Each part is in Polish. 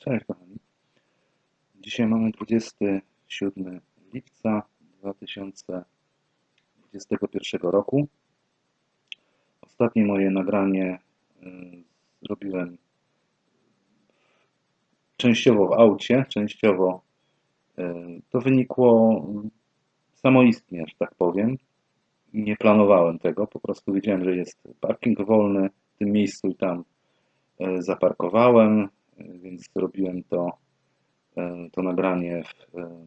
Cześć kochani. Dzisiaj mamy 27 lipca 2021 roku. Ostatnie moje nagranie y, zrobiłem częściowo w aucie, częściowo y, to wynikło samoistnie, że tak powiem. Nie planowałem tego, po prostu wiedziałem, że jest parking wolny w tym miejscu i tam y, zaparkowałem więc zrobiłem to, e, to nagranie w e,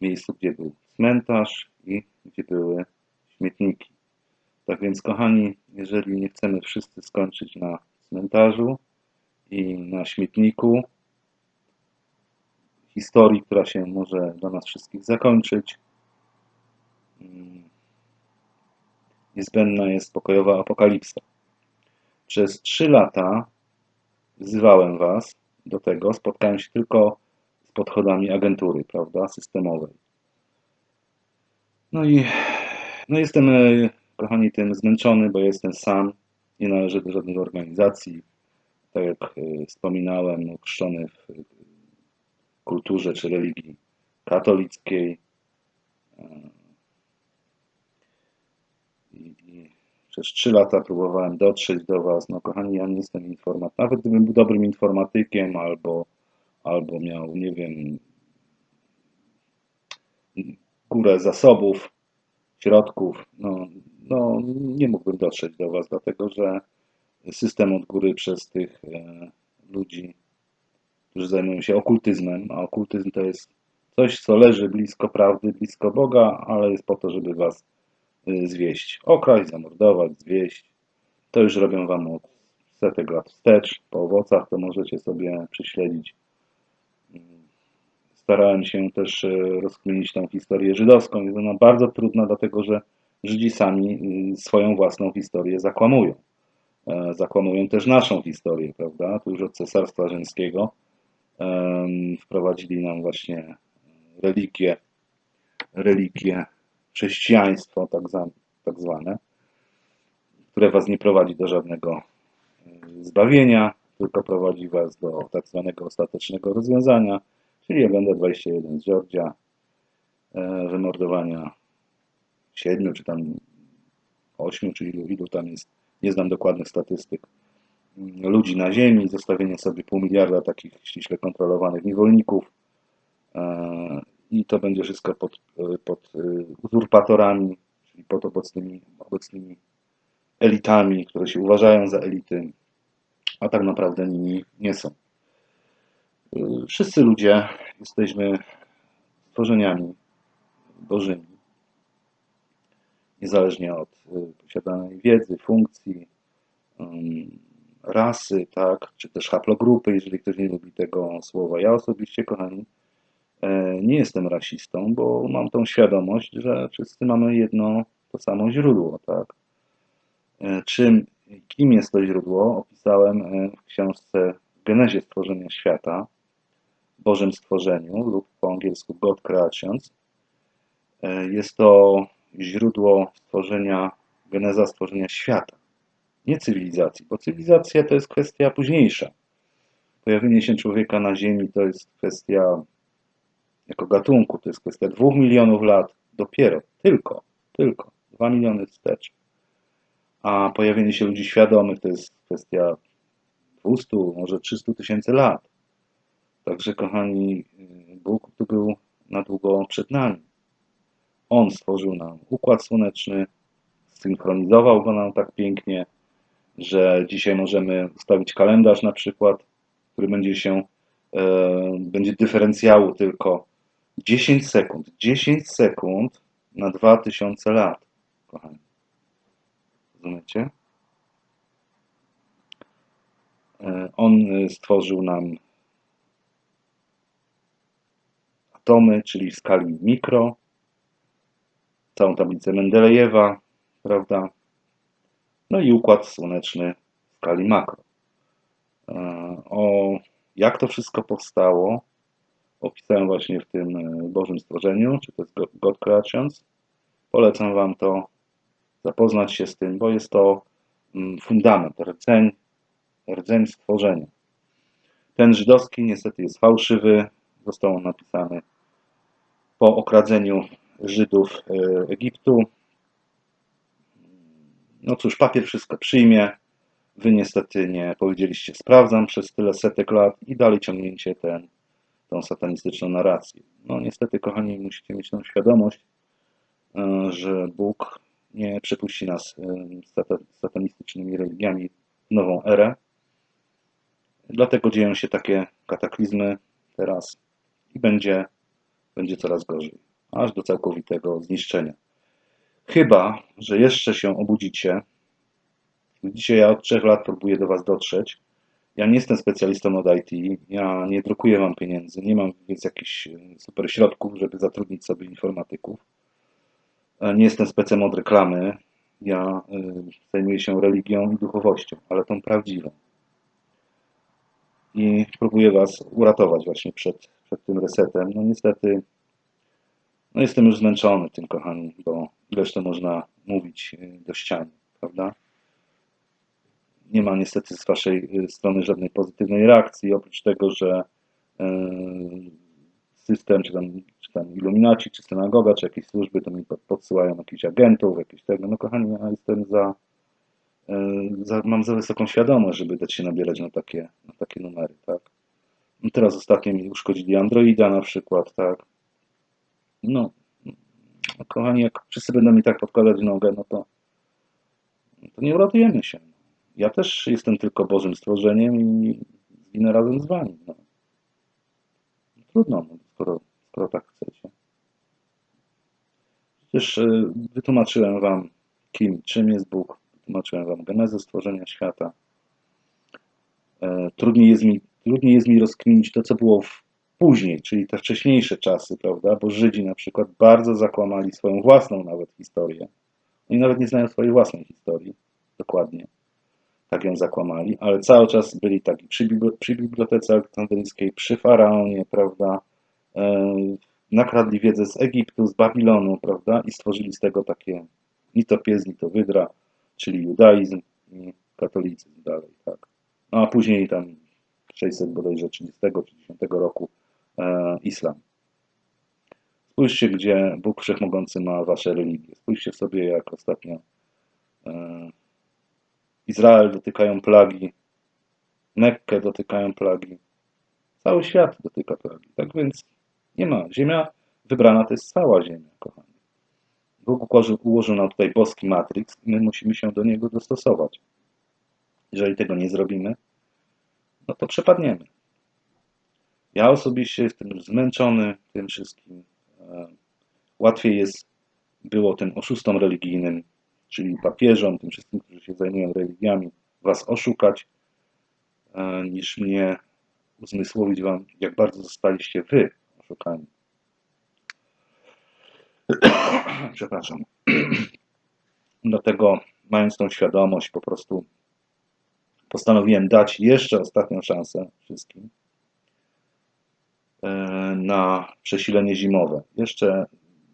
miejscu, gdzie był cmentarz i gdzie były śmietniki. Tak więc, kochani, jeżeli nie chcemy wszyscy skończyć na cmentarzu i na śmietniku, historii, która się może dla nas wszystkich zakończyć, mm, niezbędna jest pokojowa apokalipsa. Przez trzy lata wzywałem Was do tego, spotkałem się tylko z podchodami agentury, prawda, systemowej. No i no jestem, e, kochani, tym zmęczony, bo jestem sam, nie należę do żadnej organizacji. Tak jak e, wspominałem, ochrzczony w kulturze czy religii katolickiej. E, Przez trzy lata próbowałem dotrzeć do Was. No kochani, ja nie jestem informatykiem. Nawet gdybym był dobrym informatykiem albo, albo miał, nie wiem, górę zasobów, środków, no, no nie mógłbym dotrzeć do Was, dlatego że system od góry przez tych e, ludzi, którzy zajmują się okultyzmem, a okultyzm to jest coś, co leży blisko prawdy, blisko Boga, ale jest po to, żeby Was zwieść. Okraść, zamordować, zwieść. To już robią Wam od setek lat wstecz. Po owocach to możecie sobie prześledzić. Y, starałem się też y, rozkminić tą historię żydowską. Jest ona bardzo trudna, dlatego że Żydzi sami swoją własną historię zakłamują. E, zakłamują też naszą historię, prawda? Tu już od Cesarstwa Rzymskiego wprowadzili nam właśnie religię, religię chrześcijaństwo tak, tak zwane, które was nie prowadzi do żadnego e, zbawienia, tylko prowadzi was do tak zwanego ostatecznego rozwiązania, czyli agenda 21 z Georgia, e, wymordowania siedmiu czy tam ośmiu, czy ilu, ilu tam jest, nie znam dokładnych statystyk, mm, ludzi na ziemi, zostawienie sobie pół miliarda takich ściśle kontrolowanych niewolników, e, i to będzie wszystko pod, pod e, uzurpatorami, czyli pod obecnymi, obecnymi elitami, które się uważają za elity, a tak naprawdę nimi nie są. E, wszyscy ludzie jesteśmy stworzeniami bożymi, niezależnie od posiadanej wiedzy, funkcji, rasy, tak, czy też haplogrupy, jeżeli ktoś nie lubi tego słowa. Ja osobiście, kochani, nie jestem rasistą, bo mam tą świadomość, że wszyscy mamy jedno to samo źródło, tak? E, czym, kim jest to źródło, opisałem e, w książce Genezie stworzenia świata, Bożym stworzeniu lub po angielsku God Creations. Jest to źródło stworzenia, geneza stworzenia świata, nie cywilizacji, bo cywilizacja to jest kwestia późniejsza. Pojawienie się człowieka na Ziemi to jest kwestia jako gatunku. To jest kwestia dwóch milionów lat dopiero, tylko, tylko dwa miliony wstecz. A pojawienie się ludzi świadomych to jest kwestia 200, może 300 tysięcy lat. Także, kochani, Bóg tu był na długo przed nami. On stworzył nam układ słoneczny, synchronizował go nam tak pięknie, że dzisiaj możemy ustawić kalendarz na przykład, który będzie się, e, będzie dyferencjału tylko 10 sekund. 10 sekund na 2000 lat, kochani. Rozumiecie? E, on e, stworzył nam atomy, czyli w skali mikro, całą tablicę Mendelejewa, prawda? No i układ słoneczny w skali makro. E, o jak to wszystko powstało, opisałem właśnie w tym e, Bożym Stworzeniu, czy to jest God Creations. Polecam Wam to, zapoznać się z tym, bo jest to mm, fundament, rdzeń, rdzeń stworzenia. Ten żydowski niestety jest fałszywy. Został on napisany po okradzeniu Żydów e, Egiptu. No cóż, papier wszystko przyjmie. Wy niestety nie powiedzieliście sprawdzam przez tyle setek lat i dalej ciągnięcie ten, tą satanistyczną narrację. No niestety, kochani, musicie mieć tą świadomość, e, że Bóg nie przepuści nas e, z satanistycznymi religiami w nową erę. Dlatego dzieją się takie kataklizmy teraz i będzie, będzie coraz gorzej, aż do całkowitego zniszczenia. Chyba, że jeszcze się obudzicie. Dzisiaj ja od trzech lat próbuję do Was dotrzeć. Ja nie jestem specjalistą od IT, ja nie drukuję Wam pieniędzy, nie mam więc jakichś super środków, żeby zatrudnić sobie informatyków. Nie jestem specem od reklamy, ja y, zajmuję się religią i duchowością, ale tą prawdziwą. I próbuję Was uratować właśnie przed, przed tym resetem. No niestety, no jestem już zmęczony tym, kochani, bo ileż to można mówić do ściany, prawda? Nie ma niestety z Waszej y, strony żadnej pozytywnej reakcji, oprócz tego, że system, czy tam, czy tam iluminaci, czy synagoga, czy jakieś służby, to mi podsyłają jakichś agentów, jakieś tego. No kochani, ja jestem za, e, za, mam za wysoką świadomość, żeby dać się nabierać na takie, na takie numery, tak. No teraz ostatnio mi uszkodzili Androida na przykład, tak. No, no kochani, jak wszyscy będą mi tak podkładać nogę, no to, to nie uratujemy się. Ja też jestem tylko Bożym stworzeniem i zginę razem z Wami. No. Trudno, no skoro, skoro tak chcecie. Przecież e, wytłumaczyłem Wam, kim, czym jest Bóg, wytłumaczyłem Wam genezę stworzenia świata. E, trudniej jest mi, trudniej jest mi rozkminić to, co było w później, czyli te wcześniejsze czasy, prawda? Bo Żydzi na przykład bardzo zakłamali swoją własną nawet historię. Oni nawet nie znają swojej własnej historii dokładnie. Tak ją zakłamali, ale cały czas byli taki przy, przy Bibliotece Aleksandryjskiej, przy Faraonie, prawda? E, nakradli wiedzę z Egiptu, z Babilonu, prawda, i stworzyli z tego takie ni to pies, ni to wydra, czyli judaizm i katolicyzm dalej, tak. No a później tam 600 bodajże 30 czy 10 roku e, islam. Spójrzcie, gdzie Bóg Wszechmogący ma wasze religie. Spójrzcie sobie, jak ostatnio e, Izrael dotykają plagi, Mekkę dotykają plagi, cały świat dotyka plagi. Tak więc nie ma. Ziemia wybrana to jest cała Ziemia, kochani. Bóg ułożył, nam tutaj boski matrix i my musimy się do niego dostosować. Jeżeli tego nie zrobimy, no to przepadniemy. Ja osobiście jestem zmęczony tym wszystkim. E, łatwiej jest było tym oszustom religijnym, czyli papieżom, tym wszystkim, którzy się zajmują religiami, was oszukać, e, niż mnie uzmysłowić wam, jak bardzo zostaliście wy szukaniu. Przepraszam. Dlatego, mając tą świadomość, po prostu postanowiłem dać jeszcze ostatnią szansę wszystkim e, na przesilenie zimowe. Jeszcze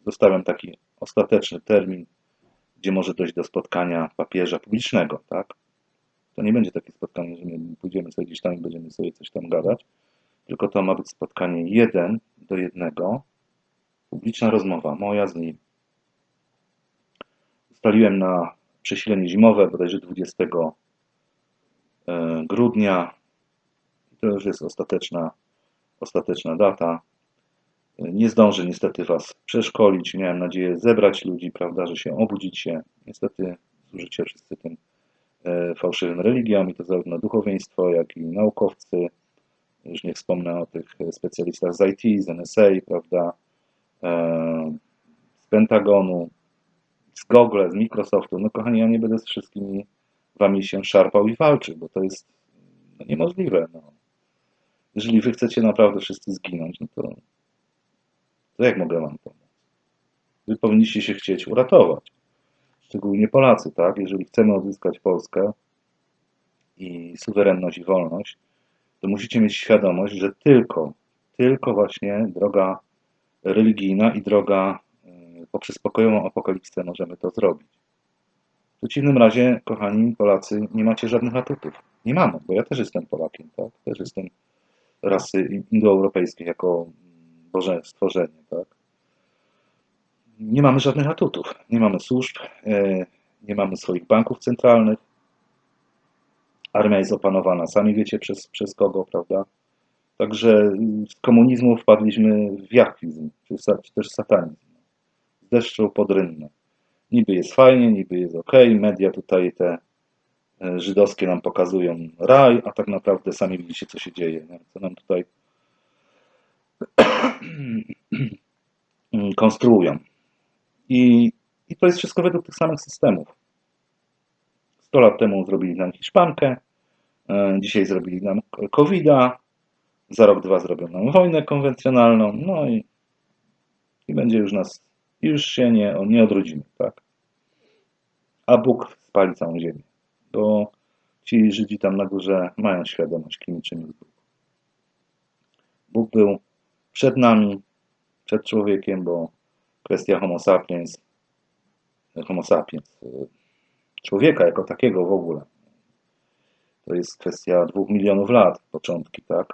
zostawiam taki ostateczny termin, gdzie może dojść do spotkania papieża publicznego, tak? To nie będzie takie spotkanie, że my pójdziemy sobie gdzieś tam i będziemy sobie coś tam gadać, tylko to ma być spotkanie jeden do jednego, publiczna rozmowa, moja z nim. Ustaliłem na przesilenie zimowe, bodajże 20 e, grudnia. To już jest ostateczna, ostateczna data. Nie zdążę niestety Was przeszkolić. Miałem nadzieję zebrać ludzi, prawda, że się obudzicie. Niestety służycie wszyscy tym e, fałszywym religiom i to zarówno duchowieństwo, jak i naukowcy, już nie wspomnę o tych specjalistach z IT, z NSA, prawda, e, z Pentagonu, z Google, z Microsoftu. No kochani, ja nie będę z wszystkimi wami się szarpał i walczył, bo to jest no, niemożliwe. No. Jeżeli wy chcecie naprawdę wszyscy zginąć, no to, to jak mogę wam pomóc? Wy powinniście się chcieć uratować. Szczególnie Polacy, tak? Jeżeli chcemy odzyskać Polskę i suwerenność i wolność, to musicie mieć świadomość, że tylko, tylko właśnie droga religijna i droga e, poprzez pokojową apokalipsę możemy to zrobić. W przeciwnym razie, kochani Polacy, nie macie żadnych atutów. Nie mamy, bo ja też jestem Polakiem, tak? Też jestem rasy indoeuropejskiej jako stworzenie, tak? Nie mamy żadnych atutów, nie mamy służb, e, nie mamy swoich banków centralnych. Armia jest opanowana, sami wiecie przez, przez kogo, prawda? Także z komunizmu wpadliśmy w jachwizm, czy, czy też satanizm. Z deszczu pod rynnę. Niby jest fajnie, niby jest ok, media tutaj te e, żydowskie nam pokazują raj, a tak naprawdę sami widzicie, co się dzieje, nie? co nam tutaj konstruują. I, I to jest wszystko według tych samych systemów. 100 lat temu zrobili nam Hiszpankę, e, dzisiaj zrobili nam COVID-a, za rok, dwa zrobią nam wojnę konwencjonalną, no i, i będzie już nas, już się nie, nie odrodzimy, tak? A Bóg spali całą ziemię, bo ci Żydzi tam na górze mają świadomość, kim czym jest Bóg. Bóg był przed nami, przed człowiekiem, bo kwestia homo sapiens, homo sapiens, człowieka jako takiego w ogóle, to jest kwestia dwóch milionów lat, początki, tak?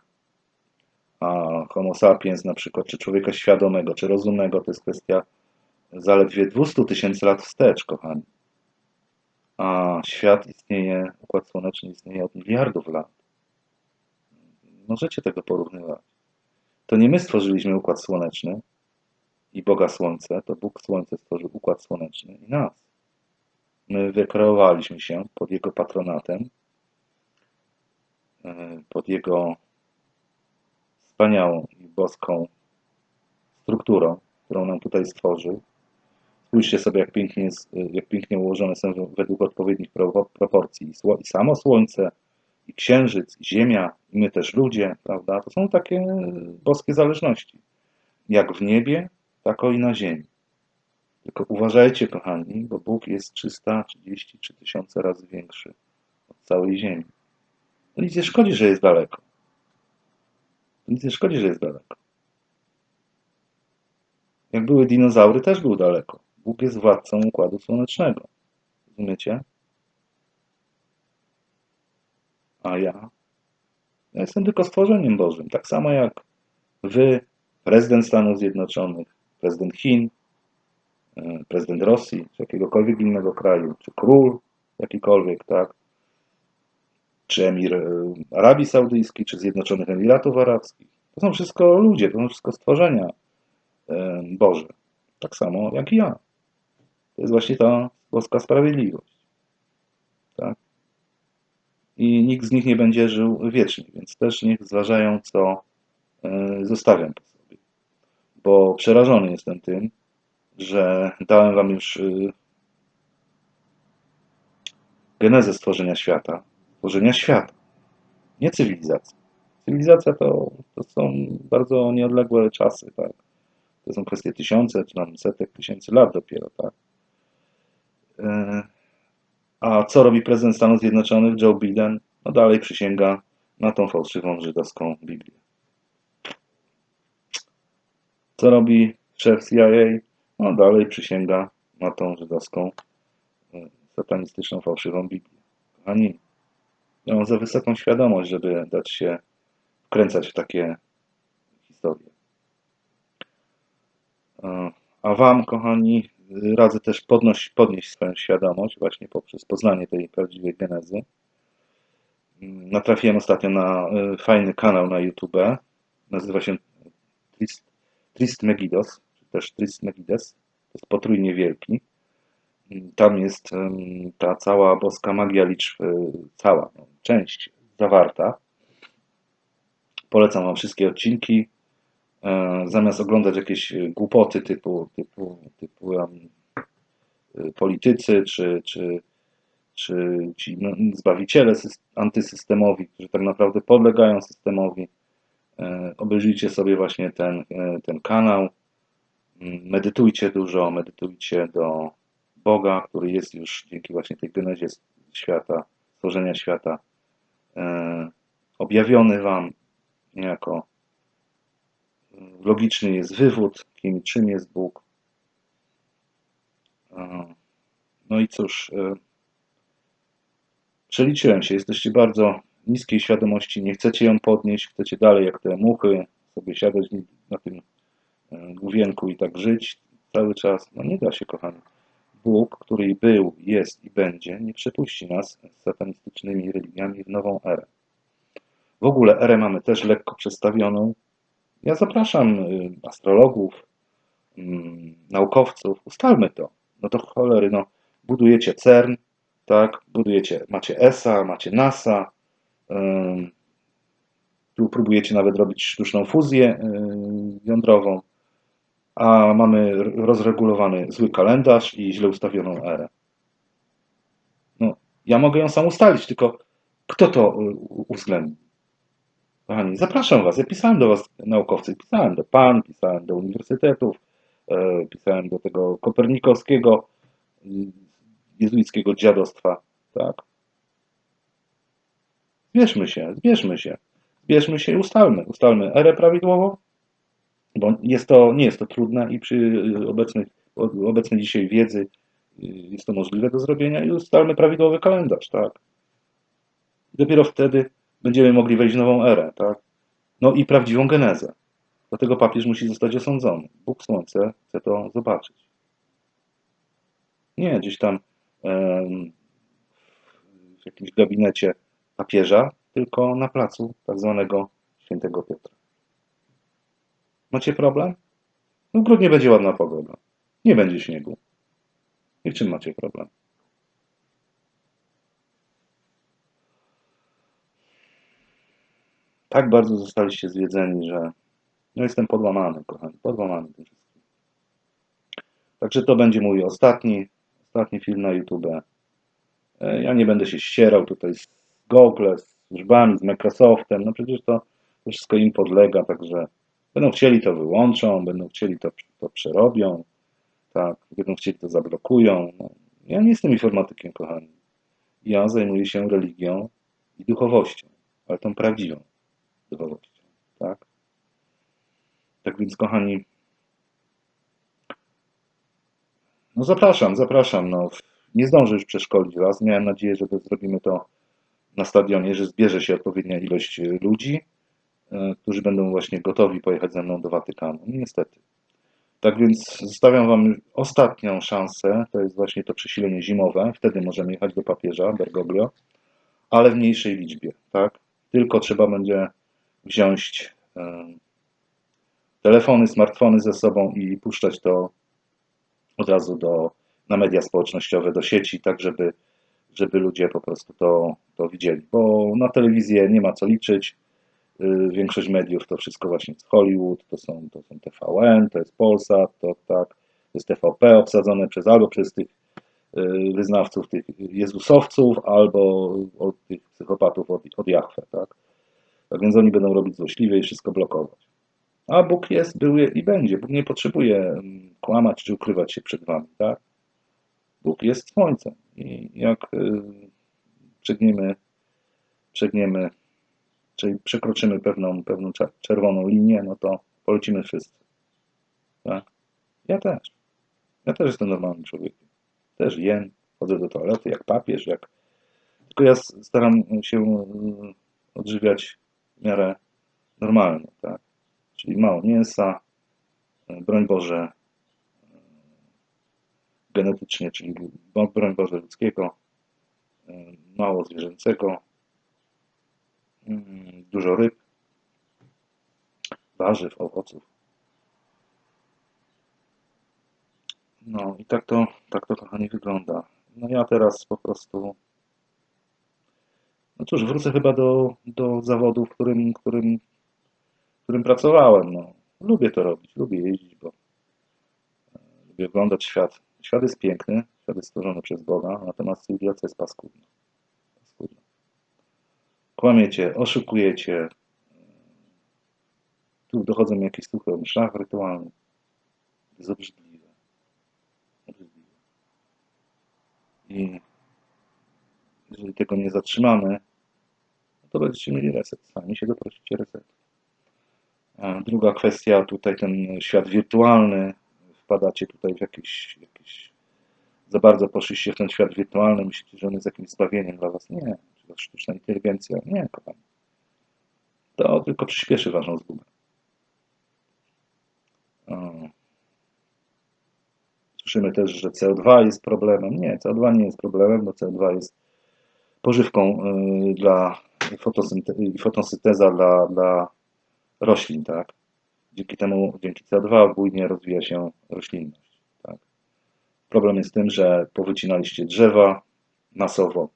A homo sapiens na przykład, czy człowieka świadomego, czy rozumnego, to jest kwestia zaledwie 200 tysięcy lat wstecz, kochani. A świat istnieje, Układ Słoneczny istnieje od miliardów lat. Możecie tego porównywać. To nie my stworzyliśmy Układ Słoneczny i Boga Słońce, to Bóg Słońce stworzył Układ Słoneczny i nas. My wykreowaliśmy się pod Jego patronatem, e, pod Jego wspaniałą i boską strukturą, którą nam tutaj stworzył. Spójrzcie sobie, jak pięknie, jest, jak pięknie ułożone są według odpowiednich proporcji i samo Słońce, i Księżyc, i Ziemia, i my też ludzie, prawda? To są takie boskie zależności. Jak w niebie, tak i na ziemi. Tylko uważajcie, kochani, bo Bóg jest 333 tysiące razy większy od całej ziemi. To nic nie szkodzi, że jest daleko. Nic nie szkodzi, że jest daleko. Jak były dinozaury, też był daleko. Bóg jest władcą Układu Słonecznego. Rozumiecie? A ja? Ja jestem tylko stworzeniem Bożym. Tak samo jak wy, prezydent Stanów Zjednoczonych, prezydent Chin, e, prezydent Rosji, czy jakiegokolwiek innego kraju, czy król jakikolwiek, tak? czy emir e, Arabii Saudyjskiej, czy Zjednoczonych Emiratów Arabskich. To są wszystko ludzie, to są wszystko stworzenia e, Boże. Tak samo jak i ja. To jest właśnie ta boska sprawiedliwość. Tak? I nikt z nich nie będzie żył wiecznie, więc też niech zważają, co e, zostawiam po sobie. Bo przerażony jestem tym, że dałem wam już genezę stworzenia świata, tworzenia świata, nie cywilizacji. Cywilizacja to, to są bardzo nieodległe czasy, tak? To są kwestie tysiące, czy tam setek tysięcy lat dopiero, tak? A co robi prezydent Stanów Zjednoczonych, Joe Biden? No dalej przysięga na tą fałszywą żydowską Biblię. Co robi szef CIA? No dalej przysięga na tą żydowską, e, satanistyczną, fałszywą Biblię. Kochani, ja mam za wysoką świadomość, żeby dać się wkręcać w takie historie. E, a Wam, kochani, radzę też podnoś, podnieść swoją świadomość właśnie poprzez poznanie tej prawdziwej genezy. Mm, natrafiłem ostatnio na e, fajny kanał na YouTube. Nazywa się Trist, Trist Megidos, czy też Trist Megides. To jest potrójnie wielki. Tam jest ta cała boska magia liczb, e, cała no, część zawarta. Polecam Wam wszystkie odcinki. E, zamiast oglądać jakieś głupoty typu, typu, typu um, politycy czy, czy, czy ci no, zbawiciele antysystemowi, którzy tak naprawdę podlegają systemowi, obejrzyjcie sobie właśnie ten, ten kanał. Mm, medytujcie dużo, medytujcie do Boga, który jest już dzięki właśnie tej genezie świata, stworzenia świata, e, objawiony Wam niejako. E, logiczny jest wywód, kim czym jest Bóg. E, no i cóż, przeliczyłem się, jesteście bardzo niskiej świadomości, nie chcecie ją podnieść, chcecie dalej jak te muchy sobie siadać na tym e, główienku i tak żyć cały czas. No nie da się, kochani. Bóg, który był, jest i będzie, nie przepuści nas z satanistycznymi religiami w nową erę. W ogóle erę mamy też lekko przestawioną. Ja zapraszam y, astrologów, mm, naukowców, ustalmy to. No to cholery, no, budujecie CERN, tak, budujecie, macie ESA, macie NASA, tu próbujecie nawet robić sztuczną fuzję y, jądrową, a mamy rozregulowany zły kalendarz i źle ustawioną erę. No, ja mogę ją sam ustalić, tylko kto to y, uwzględni? Kochani, zapraszam Was. Ja pisałem do Was, naukowcy, pisałem do PAN, pisałem do uniwersytetów, e, pisałem do tego kopernikowskiego, y, jezuickiego dziadostwa, tak? Zbierzmy się, zbierzmy się, zbierzmy się i ustalmy, ustalmy erę prawidłową, bo jest to, nie jest to trudne i przy obecnej, obecnej dzisiaj wiedzy y, jest to możliwe do zrobienia i ustalmy prawidłowy kalendarz, tak? Dopiero wtedy będziemy mogli wejść w nową erę, tak? No i prawdziwą genezę. Dlatego papież musi zostać osądzony. Bóg Słońce chce to zobaczyć. Nie gdzieś tam w jakimś gabinecie papieża, tylko na placu tak zwanego świętego Piotra. Macie problem? No w grudniu będzie ładna pogoda. Nie będzie śniegu. I w czym macie problem? Tak bardzo zostaliście zwiedzeni, że no jestem podłamany, kochani, podłamany tym wszystkim. Także to będzie mój ostatni, ostatni film na YouTube. E, ja nie będę się ścierał tutaj z Google, z służbami, z Microsoftem, no przecież to, to wszystko im podlega, także będą chcieli to wyłączą, będą chcieli to, to przerobią, tak, będą chcieli to zablokują. No, ja nie jestem informatykiem, kochani. Ja zajmuję się religią i duchowością, ale tą prawdziwą duchowością, tak? Tak więc, kochani, no zapraszam, zapraszam, no nie zdążę już przeszkolić Was. Miałem nadzieję, że zrobimy to na stadionie, że zbierze się odpowiednia ilość ludzi, e, którzy będą właśnie gotowi pojechać ze mną do Watykanu. No, niestety. Tak więc zostawiam Wam ostatnią szansę, to jest właśnie to przesilenie zimowe, wtedy możemy jechać do papieża Bergoglio, ale w mniejszej liczbie, tak? Tylko trzeba będzie wziąć e, telefony, smartfony ze sobą i puszczać to od razu do na media społecznościowe, do sieci, tak żeby, żeby ludzie po prostu to, to widzieli. Bo na telewizję nie ma co liczyć. Y, większość mediów to wszystko właśnie z Hollywood, to są, to są TVN, to jest Polsat, to tak, to jest TVP obsadzone przez albo przez tych y, wyznawców, tych jezusowców, albo od tych psychopatów od, od Jachwę, tak? Tak więc oni będą robić złośliwie i wszystko blokować. A Bóg jest, był i będzie. Bóg nie potrzebuje mm, kłamać czy ukrywać się przed wami, tak? Bóg jest Słońcem. I jak y, przegniemy, przegniemy, czyli przekroczymy pewną, pewną czerwoną linię, no to polecimy wszyscy. Tak? Ja też. Ja też jestem normalnym człowiekiem. Też jem, chodzę do toalety jak papież, jak... Tylko ja staram się y, odżywiać w miarę normalnie, tak? Czyli mało mięsa, y, broń Boże, genetycznie, czyli broń Boże ludzkiego, e, mało zwierzęcego, mm, dużo ryb, warzyw, owoców. No i tak to, tak to kochani wygląda. No ja teraz po prostu no cóż, wrócę chyba do, do zawodu, w którym, którym, którym pracowałem. No, lubię to robić, lubię jeździć, bo e, lubię oglądać świat Świat jest piękny, świat jest stworzony przez Boga, natomiast cywilizacja jest paskudna. paskudna. Kłamiecie, oszukujecie. Tu dochodzą mi jakieś słuchy o mszach rytualnych. Jest obrzydliwe. obrzydliwe. I jeżeli tego nie zatrzymamy, to będziecie mieli reset. Sami się doprosicie resetu. Druga kwestia, tutaj ten świat wirtualny, wpadacie tutaj w jakieś, jakieś za bardzo poszliście w ten świat wirtualny, myślicie, że on jest jakimś zbawieniem dla was. Nie, to sztuczna inteligencja. Nie, kochani. To tylko przyspieszy waszą zgubę. Słyszymy też, że CO2 jest problemem. Nie, CO2 nie jest problemem, bo CO2 jest pożywką y, dla fotosynte- fotosynteza dla, dla roślin, tak? Dzięki temu, dzięki CO2 bujnie rozwija się roślinność, tak? Problem jest tym, że powycinaliście drzewa masowo,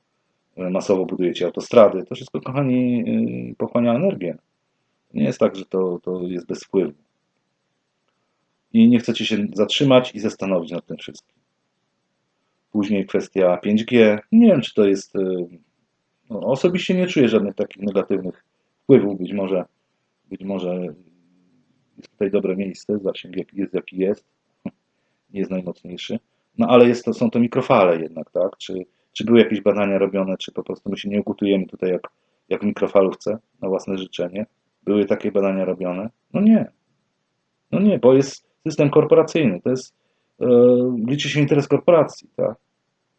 y, masowo budujecie autostrady. To wszystko, kochani, y, pochłania energię. Nie jest tak, że to, to jest bez wpływu. I nie chcecie się zatrzymać i zastanowić nad tym wszystkim. Później kwestia 5G. Nie wiem, czy to jest. No, osobiście nie czuję żadnych takich negatywnych wpływów. Być może, być może jest tutaj dobre miejsce, zasięg jest, jaki jest. Nie jest najmocniejszy. No ale jest to, są to mikrofale jednak, tak? Czy, czy były jakieś badania robione, czy po prostu my się nie ugotujemy tutaj jak, jak w mikrofalówce na własne życzenie? Były takie badania robione? No nie. No nie, bo jest system korporacyjny. To jest, e, liczy się interes korporacji, tak?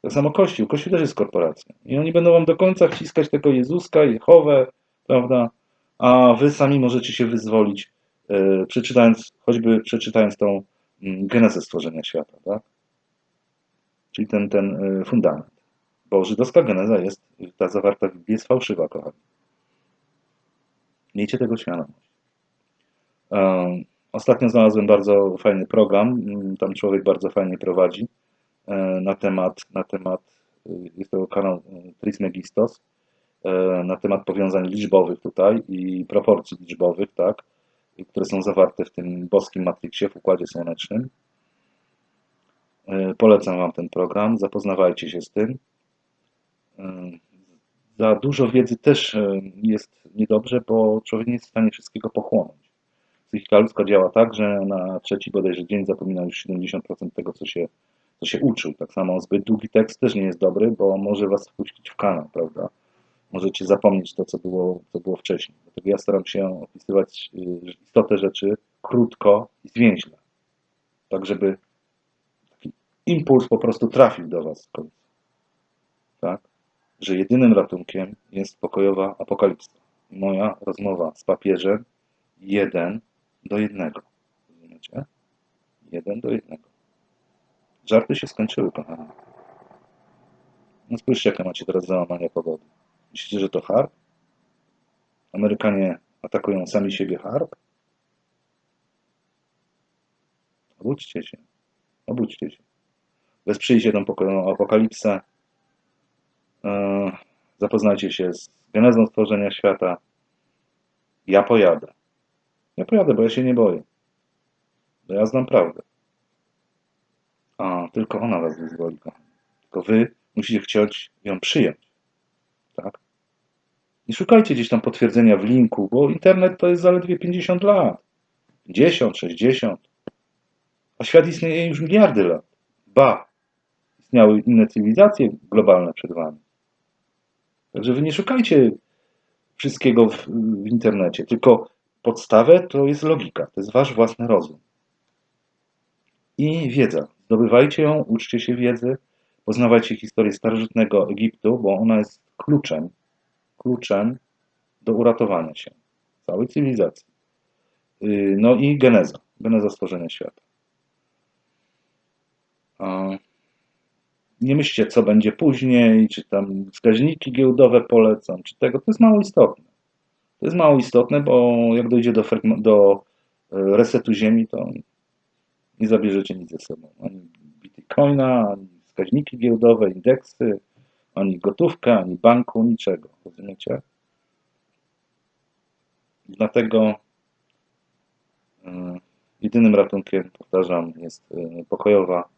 Tak samo Kościół. Kościół też jest korporacją. I oni będą wam do końca wciskać tego Jezuska, Jehowę, prawda? A wy sami możecie się wyzwolić, e, przeczytając, choćby przeczytając tą mm, genezę stworzenia świata, tak? Czyli ten, ten e, fundament. Bo żydowska geneza jest, ta zawarta w Biblii jest fałszywa, kochani. Miejcie tego świadomość. Ostatnio znalazłem bardzo fajny program, mm, tam człowiek bardzo fajnie prowadzi na temat, na temat y, jest to kanał y, Trismegistos, e, na temat powiązań liczbowych tutaj i proporcji liczbowych, tak, które są zawarte w tym boskim matriksie, w Układzie Słonecznym. E, Polecam Wam ten program, zapoznawajcie się z tym. E, Za dużo wiedzy też e, jest niedobrze, bo człowiek nie jest w stanie wszystkiego pochłonąć psychika ludzka działa tak, że na trzeci bodajże dzień zapomina już 70% tego, co się, co się uczył. Tak samo zbyt długi tekst też nie jest dobry, bo może was wpuścić w kanał, prawda? Możecie zapomnieć to, co było, co było wcześniej. Dlatego ja staram się opisywać y, istotę rzeczy krótko i zwięźle. Tak, żeby taki impuls po prostu trafił do was w końcu. Tak? Że jedynym ratunkiem jest pokojowa apokalipsa. Moja rozmowa z papieżem jeden do jednego. Rozumiecie? Jeden do jednego. Żarty się skończyły, kochani. No spójrzcie, jakie macie teraz załamania pogody. Myślicie, że to harp? Amerykanie atakują sami siebie harp? Obudźcie się. Obudźcie się. Wesprzyjcie tą apokalipsę. Eee, Zapoznajcie się z genezą stworzenia świata. Ja pojadę. Ja pojadę, bo ja się nie boję. Bo ja znam prawdę. A, tylko ona was wyzwoli. Tylko wy musicie chcieć ją przyjąć. Tak? Nie szukajcie gdzieś tam potwierdzenia w linku, bo internet to jest zaledwie 50 lat. 50, 60. A świat istnieje już miliardy lat. Ba, istniały inne cywilizacje globalne przed wami. Także wy nie szukajcie wszystkiego w, w internecie, tylko podstawę to jest logika, to jest wasz własny rozum. I wiedza. Zdobywajcie ją, uczcie się wiedzy, poznawajcie historię starożytnego Egiptu, bo ona jest kluczem, kluczem do uratowania się całej cywilizacji. Yy, No i geneza, geneza stworzenia świata. Nie myślcie, co będzie później, czy tam wskaźniki giełdowe polecam, czy tego. To jest mało istotne. To jest mało istotne, bo jak dojdzie do, do e, resetu Ziemi, to nie zabierzecie nic ze sobą. Ani bitcoina, ani wskaźniki giełdowe, indeksy, ani gotówkę, ani banku, niczego. Rozumiecie? Dlatego e, jedynym ratunkiem, powtarzam, jest e, pokojowa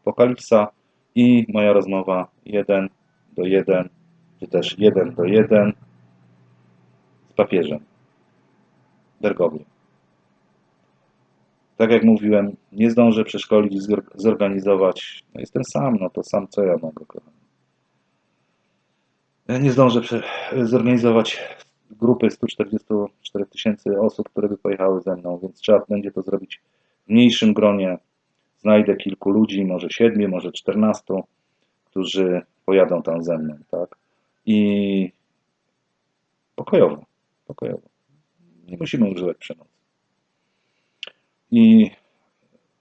apokalipsa i moja rozmowa 1 do 1, czy też 1 do 1 z papieżem Bergogliem. Tak jak mówiłem, nie zdążę przeszkolić, zor- zorganizować. No jestem sam, no to sam co ja mogę, kochani. Ja nie zdążę zorganizować grupy 144 tysięcy osób, które by pojechały ze mną, więc trzeba będzie to zrobić w mniejszym gronie. Znajdę kilku ludzi, może siedmiu, może czternastu, którzy pojadą tam ze mną, tak? I Pokojowo. Pokojowo. Nie musimy używać przemocy. I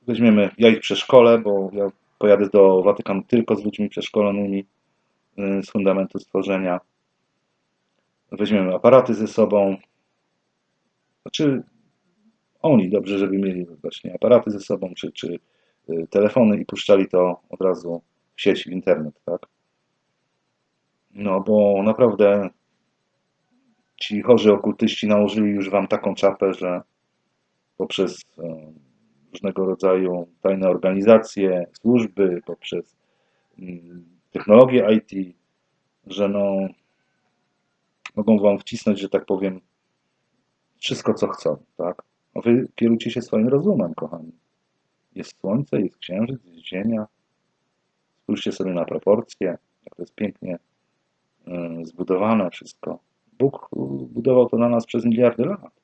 weźmiemy, ja ich przeszkolę, bo ja pojadę do Watykanu tylko z ludźmi przeszkolonymi y, z fundamentu stworzenia. Weźmiemy aparaty ze sobą. Znaczy, oni dobrze, żeby mieli właśnie aparaty ze sobą, czy, czy y, telefony i puszczali to od razu w sieć, w internet, tak? No, bo naprawdę ci chorzy okultyści nałożyli już wam taką czapę, że poprzez e, różnego rodzaju tajne organizacje, służby, poprzez mm, technologię IT, że no mogą wam wcisnąć, że tak powiem, wszystko co chcą, tak? A wy kierujcie się swoim rozumem, kochani. Jest słońce, jest księżyc, jest ziemia. Spójrzcie sobie na proporcje, jak to jest pięknie y, zbudowane wszystko. Bóg y, budował to na nas przez miliardy lat.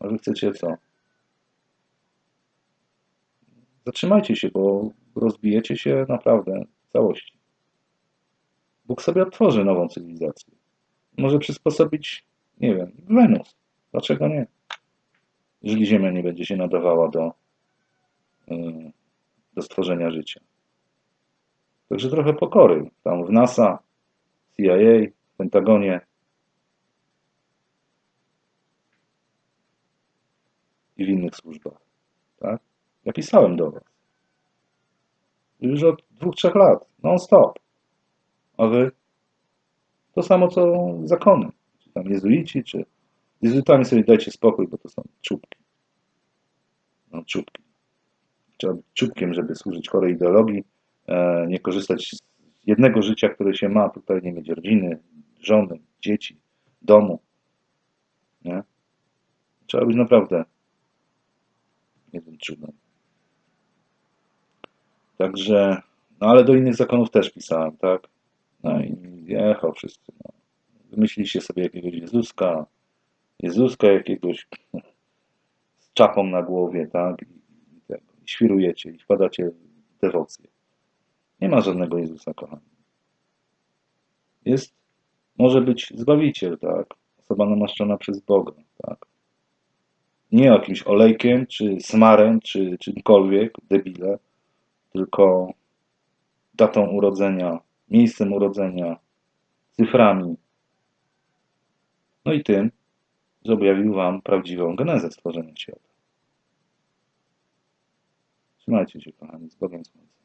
A wy chcecie co? Zatrzymajcie się, bo rozbijecie się naprawdę w całości. Bóg sobie otworzy nową cywilizację. Może przysposobić, nie wiem, Wenus. Dlaczego nie? Jeżeli Ziemia nie będzie się nadawała do, yy, do stworzenia życia. Także trochę pokory. Tam w NASA, CIA, Pentagonie i w innych służbach. Tak? Ja pisałem do Was. Już od dwóch, trzech lat. Non-stop. A Wy? To samo co zakony. Czy tam jezuici, czy... Jezuitami sobie dajcie spokój, bo to są czubki. No, czubki. Trzeba być czubkiem, żeby służyć chorej ideologii, e, nie korzystać z jednego życia, które się ma, tutaj nie mieć rodziny, żony, dzieci, domu. Nie? Trzeba być naprawdę jednym czubem. Także, no ale do innych zakonów też pisałem, tak? No i jechał wszyscy. No. Wymyśliliście sobie jakiegoś Jezuska, Jezuska jakiegoś z czapą na głowie, tak? I, i, tego, i świrujecie i wpadacie w dewocję. Nie ma żadnego Jezusa, kochani. Jest, może być Zbawiciel, tak? Osoba namaszczona przez Boga, tak? Nie jakimś olejkiem, czy smarem, czy czymkolwiek, debile, tylko datą urodzenia, miejscem urodzenia, cyframi. No i tym, że objawił Wam prawdziwą genezę stworzenia świata. Trzymajcie się, kochani, z Bogiem Słońca.